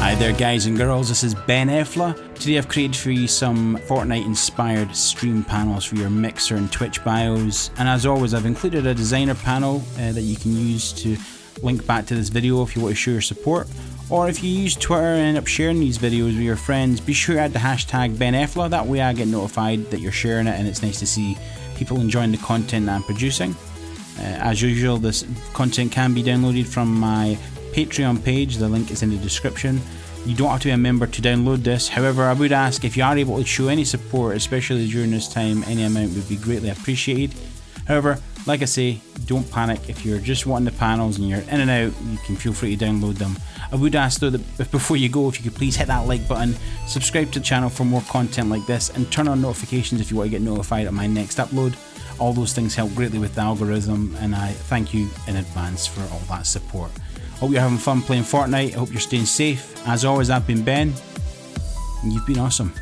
Hi there guys and girls, this is Ben Efla. Today I've created for you some Fortnite inspired stream panels for your Mixer and Twitch bios. And as always I've included a designer panel uh, that you can use to link back to this video if you want to show your support. Or if you use Twitter and end up sharing these videos with your friends, be sure to add the hashtag BenEfla, that way I get notified that you're sharing it and it's nice to see people enjoying the content I'm producing. Uh, as usual, this content can be downloaded from my Patreon page, the link is in the description. You don't have to be a member to download this, however I would ask if you are able to show any support, especially during this time, any amount would be greatly appreciated. However, like I say, don't panic. If you're just wanting the panels and you're in and out, you can feel free to download them. I would ask though that before you go, if you could please hit that like button, subscribe to the channel for more content like this, and turn on notifications if you want to get notified of my next upload. All those things help greatly with the algorithm, and I thank you in advance for all that support. Hope you're having fun playing Fortnite. I hope you're staying safe. As always, I've been Ben, and you've been awesome.